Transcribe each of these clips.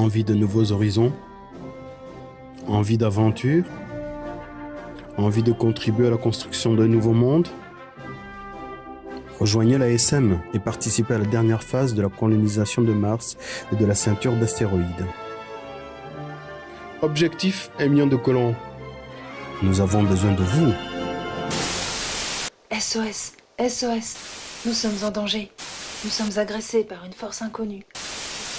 Envie de nouveaux horizons Envie d'aventure Envie de contribuer à la construction d'un nouveau monde? Rejoignez la SM et participez à la dernière phase de la colonisation de Mars et de la ceinture d'astéroïdes. Objectif 1 million de colons. Nous avons besoin de vous. SOS, SOS, nous sommes en danger. Nous sommes agressés par une force inconnue.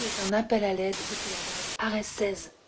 Est un appel à l'aide depuis la base Ares 16.